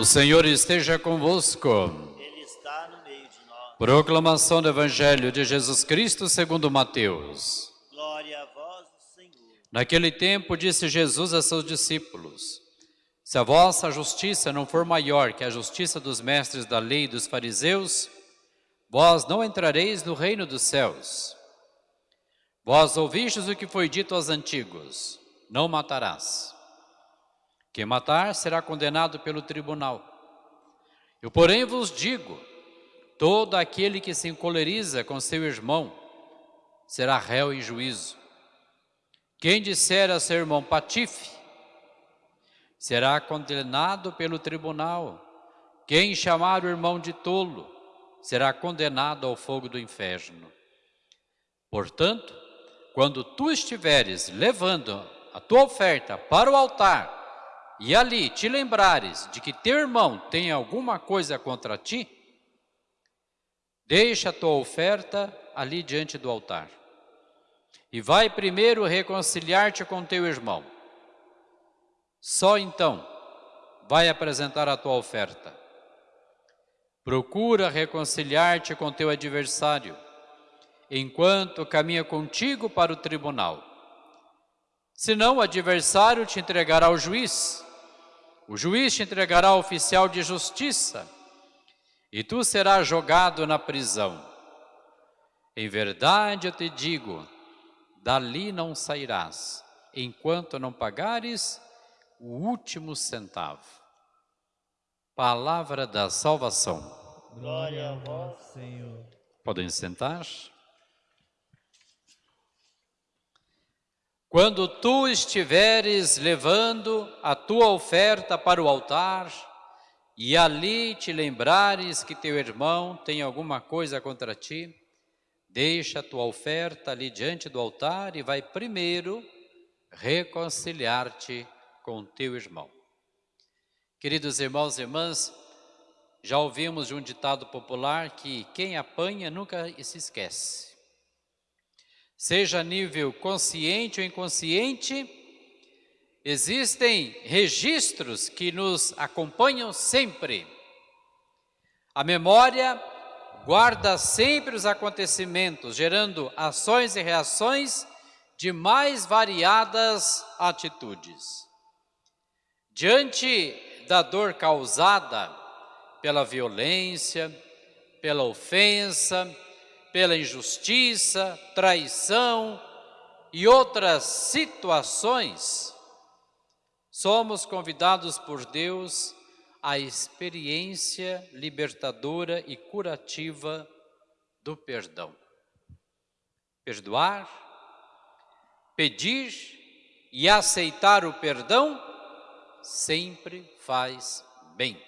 O Senhor esteja convosco. Ele está no meio de nós. Proclamação do Evangelho de Jesus Cristo segundo Mateus. Glória a vós, Senhor. Naquele tempo disse Jesus a seus discípulos: Se a vossa justiça não for maior que a justiça dos mestres da lei e dos fariseus, vós não entrareis no reino dos céus. Vós ouvistes o que foi dito aos antigos: Não matarás. Quem matar será condenado pelo tribunal. Eu, porém, vos digo: todo aquele que se encoleriza com seu irmão será réu em juízo. Quem disser a seu irmão patife será condenado pelo tribunal. Quem chamar o irmão de tolo será condenado ao fogo do inferno. Portanto, quando tu estiveres levando a tua oferta para o altar e ali te lembrares de que teu irmão tem alguma coisa contra ti, deixa a tua oferta ali diante do altar e vai primeiro reconciliar-te com teu irmão. Só então vai apresentar a tua oferta. Procura reconciliar-te com teu adversário, enquanto caminha contigo para o tribunal. Senão o adversário te entregará ao juiz, o juiz te entregará ao oficial de justiça, e tu serás jogado na prisão. Em verdade eu te digo, dali não sairás, enquanto não pagares o último centavo. Palavra da salvação. Glória a vós, Senhor. Podem sentar. Quando tu estiveres levando a tua oferta para o altar e ali te lembrares que teu irmão tem alguma coisa contra ti, deixa a tua oferta ali diante do altar e vai primeiro reconciliar-te com teu irmão. Queridos irmãos e irmãs, já ouvimos de um ditado popular que quem apanha nunca se esquece. Seja a nível consciente ou inconsciente, existem registros que nos acompanham sempre. A memória guarda sempre os acontecimentos, gerando ações e reações de mais variadas atitudes. Diante da dor causada pela violência, pela ofensa, pela injustiça, traição e outras situações, somos convidados por Deus à experiência libertadora e curativa do perdão. Perdoar, pedir e aceitar o perdão sempre faz bem.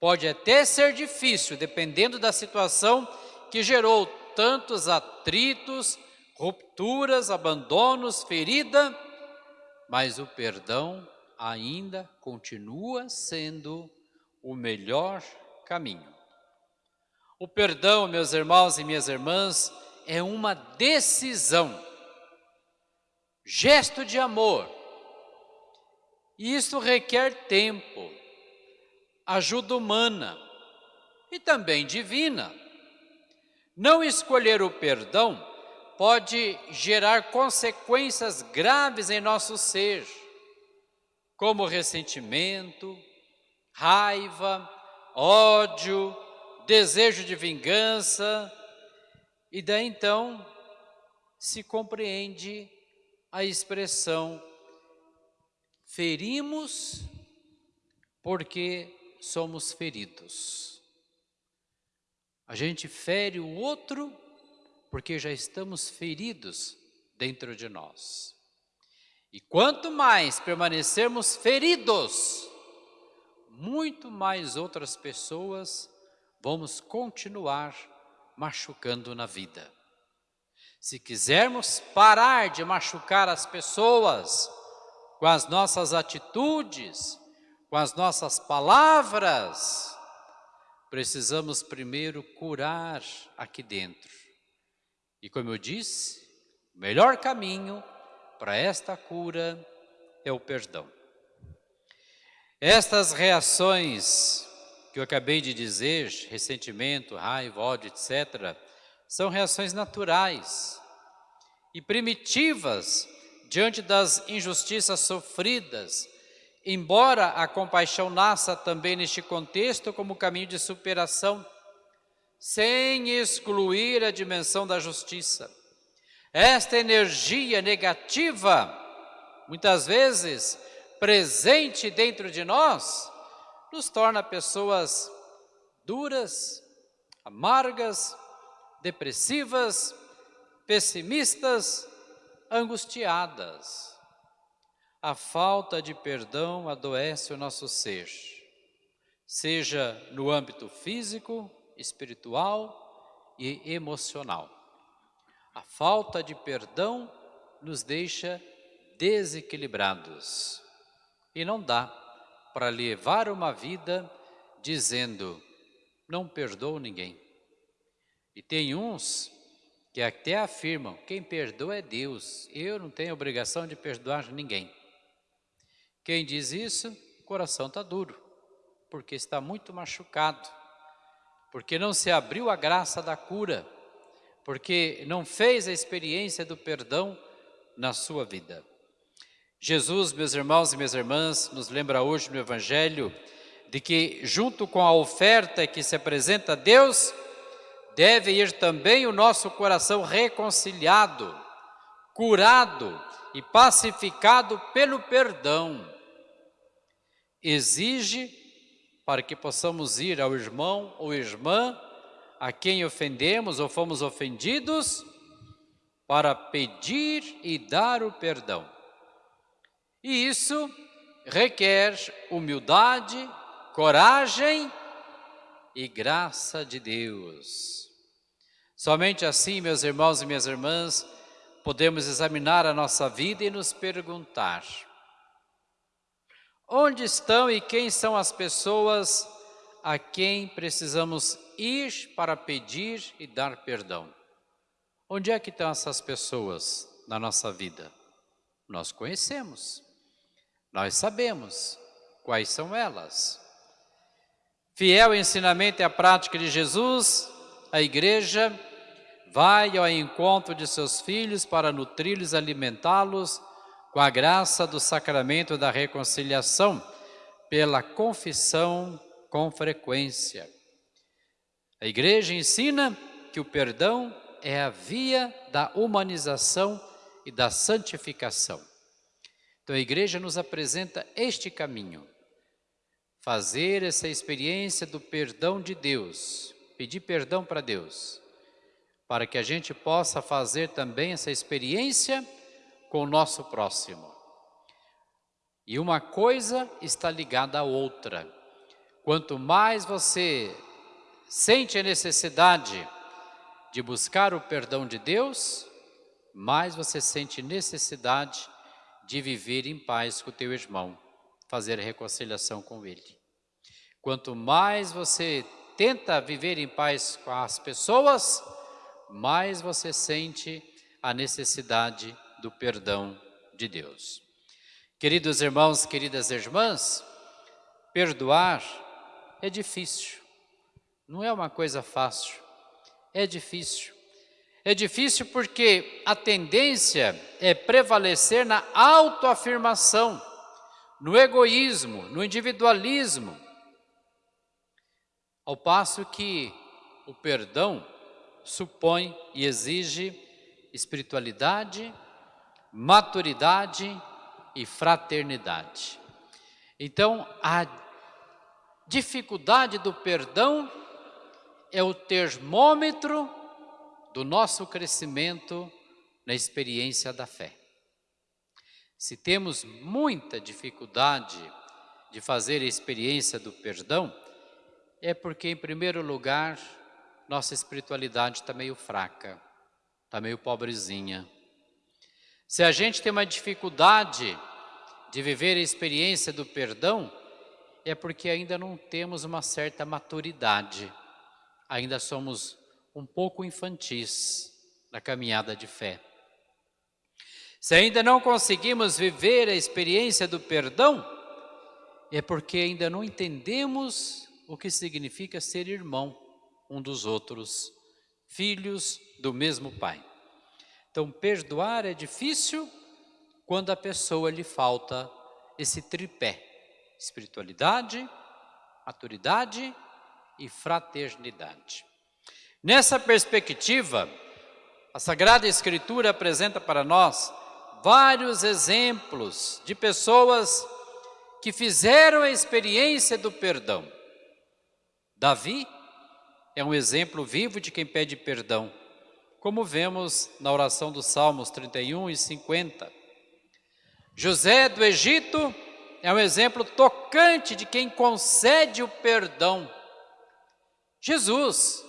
Pode até ser difícil, dependendo da situação que gerou tantos atritos, rupturas, abandonos, ferida, mas o perdão ainda continua sendo o melhor caminho. O perdão, meus irmãos e minhas irmãs, é uma decisão, gesto de amor. E isso requer tempo, ajuda humana e também divina. Não escolher o perdão pode gerar consequências graves em nosso ser, como ressentimento, raiva, ódio, desejo de vingança, e daí então se compreende a expressão ferimos porque somos feridos. A gente fere o outro porque já estamos feridos dentro de nós. E quanto mais permanecermos feridos, muito mais outras pessoas vamos continuar machucando na vida. Se quisermos parar de machucar as pessoas com as nossas atitudes, com as nossas palavras, precisamos primeiro curar aqui dentro. E como eu disse, o melhor caminho para esta cura é o perdão. Estas reações que eu acabei de dizer, ressentimento, raiva, ódio, etc., são reações naturais e primitivas diante das injustiças sofridas, embora a compaixão nasça também neste contexto como caminho de superação, sem excluir a dimensão da justiça. Esta energia negativa, muitas vezes presente dentro de nós, nos torna pessoas duras, amargas, depressivas, pessimistas, angustiadas. A falta de perdão adoece o nosso ser, seja no âmbito físico, espiritual e emocional. A falta de perdão nos deixa desequilibrados e não dá para levar uma vida dizendo: não perdoo ninguém. E tem uns que até afirmam: quem perdoa é Deus, eu não tenho obrigação de perdoar ninguém. Quem diz isso, o coração está duro, porque está muito machucado, porque não se abriu a graça da cura, porque não fez a experiência do perdão na sua vida. Jesus, meus irmãos e minhas irmãs, nos lembra hoje no Evangelho de que, junto com a oferta que se apresenta a Deus, deve ir também o nosso coração reconciliado, curado e pacificado pelo perdão. Exige para que possamos ir ao irmão ou irmã a quem ofendemos ou fomos ofendidos, para pedir e dar o perdão. E isso requer humildade, coragem e graça de Deus. Somente assim, meus irmãos e minhas irmãs, podemos examinar a nossa vida e nos perguntar: onde estão e quem são as pessoas a quem precisamos ir para pedir e dar perdão? Onde é que estão essas pessoas na nossa vida? Nós conhecemos. Nós sabemos quais são elas. Fiel ensinamento e à prática de Jesus, a igreja vai ao encontro de seus filhos para nutri-los, alimentá-los com a graça do sacramento da reconciliação, pela confissão com frequência. A igreja ensina que o perdão é a via da humanização e da santificação. Então a igreja nos apresenta este caminho. Fazer essa experiência do perdão de Deus, pedir perdão para Deus, para que a gente possa fazer também essa experiência com o nosso próximo. E uma coisa está ligada à outra. Quanto mais você sente a necessidade de buscar o perdão de Deus, mais você sente necessidade de viver em paz com o teu irmão, fazer reconciliação com ele. Quanto mais você tenta viver em paz com as pessoas, mais você sente a necessidade do perdão de Deus. Queridos irmãos, queridas irmãs, perdoar é difícil, não é uma coisa fácil, é difícil. É difícil porque a tendência é prevalecer na autoafirmação, no egoísmo, no individualismo. Ao passo que o perdão supõe e exige espiritualidade, maturidade e fraternidade. Então, a dificuldade do perdão é o termômetro do nosso crescimento na experiência da fé. Se temos muita dificuldade de fazer a experiência do perdão, é porque, em primeiro lugar, nossa espiritualidade está meio fraca, está meio pobrezinha. Se a gente tem uma dificuldade de viver a experiência do perdão, é porque ainda não temos uma certa maturidade, ainda somos um pouco infantis na caminhada de fé. Se ainda não conseguimos viver a experiência do perdão, é porque ainda não entendemos o que significa ser irmão um dos outros, filhos do mesmo Pai. Então, perdoar é difícil quando a pessoa lhe falta esse tripé: espiritualidade, maturidade e fraternidade. Nessa perspectiva, a Sagrada Escritura apresenta para nós vários exemplos de pessoas que fizeram a experiência do perdão. Davi é um exemplo vivo de quem pede perdão, como vemos na oração dos Salmos 31 e 50. José do Egito é um exemplo tocante de quem concede o perdão. Jesus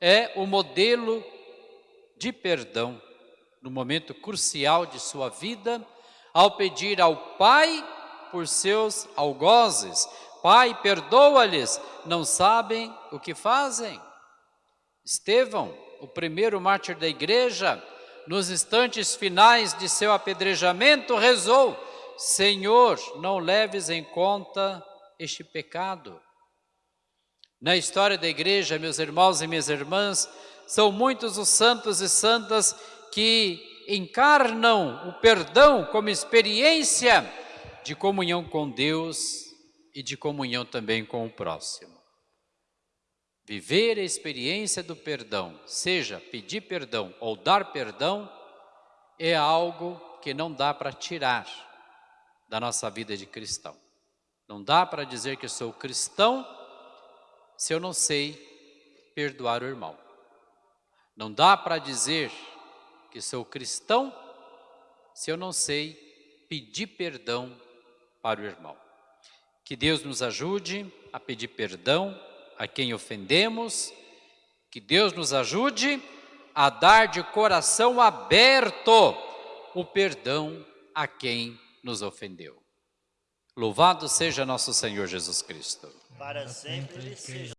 é o modelo de perdão no momento crucial de sua vida, ao pedir ao Pai por seus algozes: Pai, perdoa-lhes, não sabem o que fazem. Estevão, o primeiro mártir da igreja, nos instantes finais de seu apedrejamento, rezou: Senhor, não leves em conta este pecado. Na história da igreja, meus irmãos e minhas irmãs, são muitos os santos e santas que encarnam o perdão como experiência de comunhão com Deus e de comunhão também com o próximo. Viver a experiência do perdão, seja pedir perdão ou dar perdão, é algo que não dá para tirar da nossa vida de cristão. Não dá para dizer que sou cristão se eu não sei perdoar o irmão. Não dá para dizer que sou cristão se eu não sei pedir perdão para o irmão. Que Deus nos ajude a pedir perdão a quem ofendemos, que Deus nos ajude a dar de coração aberto o perdão a quem nos ofendeu. Louvado seja nosso Senhor Jesus Cristo. Para sempre seja